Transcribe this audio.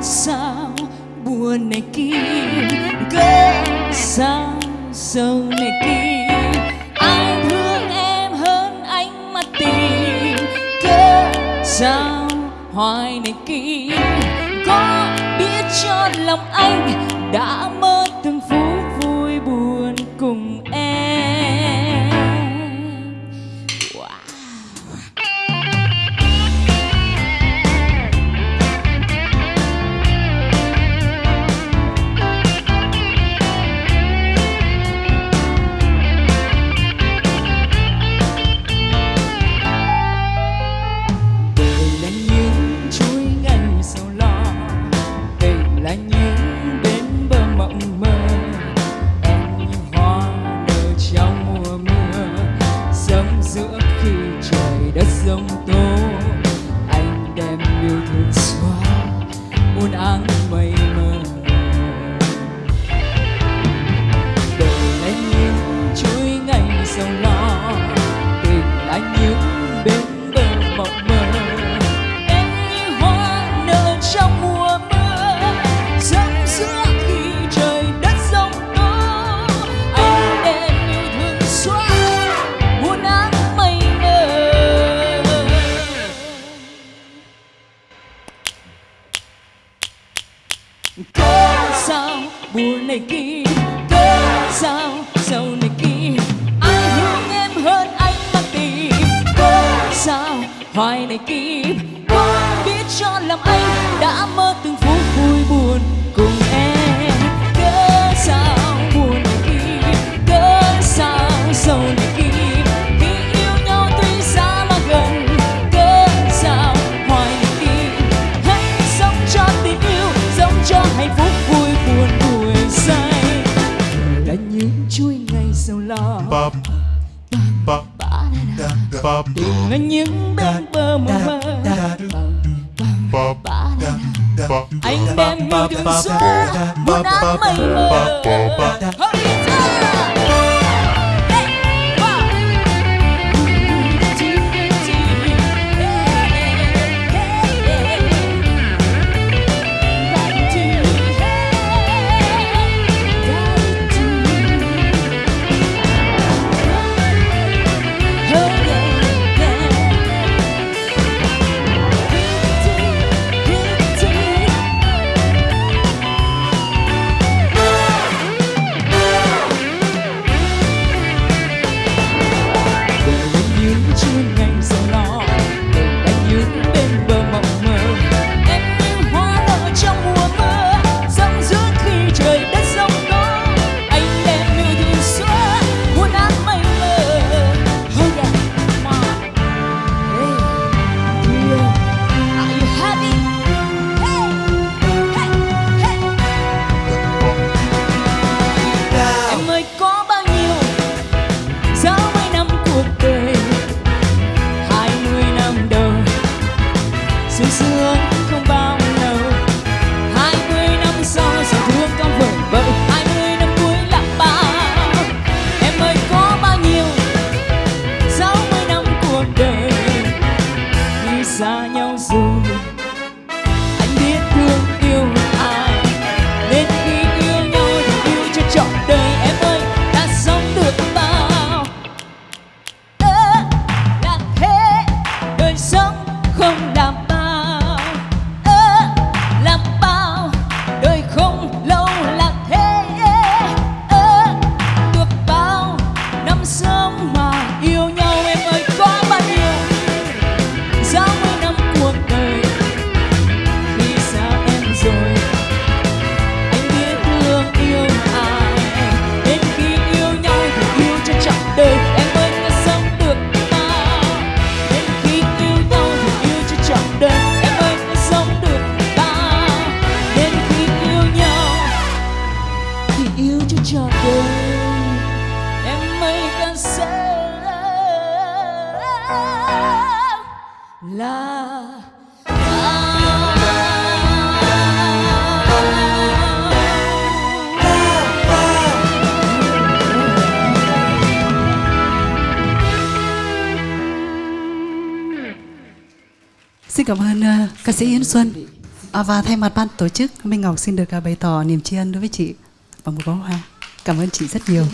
sao buồn này kia gỡ sao dâu này kia. Ai thương em hơn anh mà tìm cớ sao hoài này kia. Có biết cho lòng anh đã mơ muôn áng mây mờ đời anh như chuối ngày sầu lo, tình anh như bên cớ sao buồn này kia? Cớ sao sầu này kia? Ai thương em hơn anh đang tìm cớ sao hoài này kia? Con biết cho làm anh đã mơ từng phút vui buồn. hạnh phúc vui buồn buổi say là những chuỗi ngày giàu lo đừng là những bên bờ mơ mơ anh đem yêu thương xóa muốn áng mây mờ là Xin cảm ơn uh, ca sĩ Yến Xuân à, và thay mặt ban tổ chức Minh Ngọc xin được uh, bày tỏ niềm tri ân đối với chị và một bó hoa. Cảm ơn chị rất nhiều.